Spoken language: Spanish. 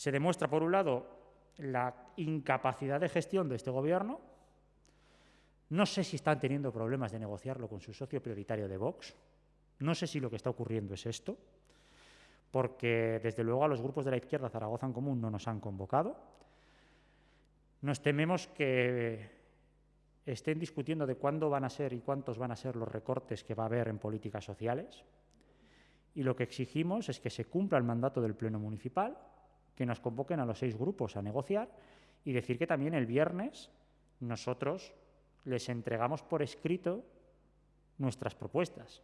Se demuestra, por un lado, la incapacidad de gestión de este Gobierno. No sé si están teniendo problemas de negociarlo con su socio prioritario de Vox. No sé si lo que está ocurriendo es esto, porque desde luego a los grupos de la izquierda Zaragoza en Común no nos han convocado. Nos tememos que estén discutiendo de cuándo van a ser y cuántos van a ser los recortes que va a haber en políticas sociales. Y lo que exigimos es que se cumpla el mandato del Pleno Municipal, que nos convoquen a los seis grupos a negociar y decir que también el viernes nosotros les entregamos por escrito nuestras propuestas.